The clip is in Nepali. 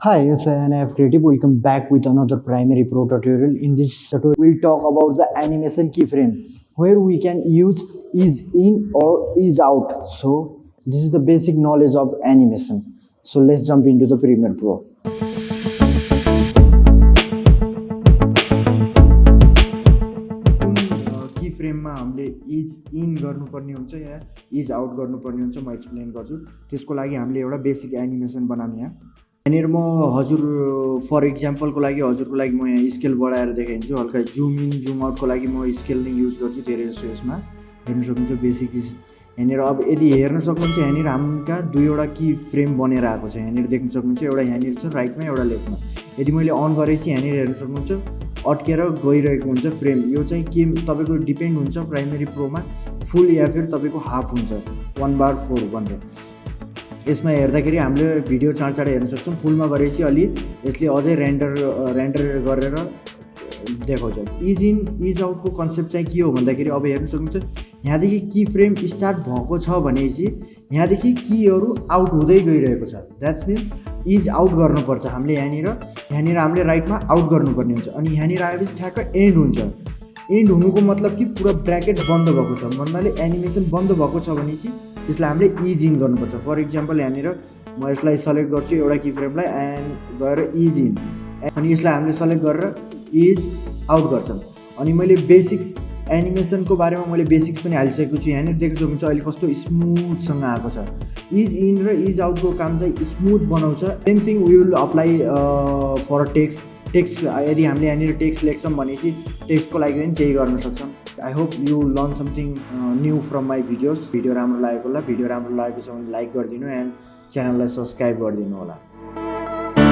Hi, it's NF Creative. Welcome back with another primary pro tutorial. In this tutorial, we'll talk about the animation keyframe where we can use is in or is out. So, this is the basic knowledge of animation. So, let's jump into the Premiere Pro. हामीले इज़ इन गर्नुपर्ने हुन्छ इज़ आउट गर्नुपर्ने हुन्छ एक्सप्लेन गर्छु बेसिक एनिमेसन बनाउने यहाँ यहाँनिर म हजुर फर इक्जाम्पलको लागि हजुरको लागि म यहाँ स्केल बढाएर देखाइदिन्छु। हल्का जुम इन जुम आउटको लागि म स्केल नै युज गर्छु धेरै जस्तो यसमा। हेर्न सक्नुहुन्छ बेसिक यहाँनिर अब यदि हेर्न सक्नुहुन्छ यहाँनिर हाम्रा दुईवटा की फ्रेम बनेर आएको छ। यहाँनिर देख्न सक्नुहुन्छ एउटा यहाँनिर छ राइटमा एउटा लेफ्टमा यदि मैले अन गरेपछि यहाँनिर हेर्न सक्नुहुन्छ अड्केर गइरहेको हुन्छ फ्रेम यो चाहिँ के तपाईँको डिपेन्ड हुन्छ प्राइमेरी प्रोमा फुल या फिर तपाईँको हाफ हुन्छ। वान बार फोर भनेर यसमा हेर्दाखेरि हामीले भिडियो चाँड चाँडै हेर्न सक्छौँ। फुलमा गरेपछि अलि यसले अझै रेन्डर रेन्डर गरेर देखाउँछ। इज इन इज आउटको कन्सेप्ट चाहिँ के हो भन्दाखेरि अब हेर्न सक्नुहुन्छ यहाँदेखि की फ्रेम स्टार्ट भएको छ भनेपछि यहाँदेखि कीहरू आउट हुँदै गइरहेको छ। द्याट्स मिन्स इज आउट गर्नुपर्छ हामीले यहाँनिर। यहाँनिर हामीले राइटमा आउट गर्नुपर्ने हुन्छ अनि यहाँनिर आएपछि ठ्याक्क एन्ड हुन्छ। एन्ड हुनुको मतलब कि पुरा ब्राकेट बन्द भएको छ। भन्नाले एनिमेसन बन्द भएको छ भनेपछि त्यसलाई हामीले इज इन गर्नुपर्छ। फर इक्जाम्पल यहाँनिर म यसलाई सेलेक्ट गर्छु एउटा की फ्रेमलाई एन्ड गएर इज इन अनि यसलाई हामीले सेलेक्ट गरेर इज आउट गर्छौँ अनि मैले बेसिक्स एनिमेसनको बारेमा मैले बेसिक्स पनि हालिसकेको छु। यहाँनिर देख्न सक्नुहुन्छ अहिले कस्तो स्मुथसँग आएको छ। इज इन र इज आउटको काम चाहिँ स्मुथ बनाउँछ। Same thing will apply for text text यदि हामीले यहाँनिर टेक्स्ट लेख्छौँ भनेपछि टेक्स्टको लागि पनि त्यही गर्न सक्छौँ। I hope you learn something new from my videos video राम्रो लागेको होला। भिडियो राम्रो लागेको छ भने लाइक गरिदिनु एन्ड च्यानललाई सब्सक्राइब गरिदिनु होला।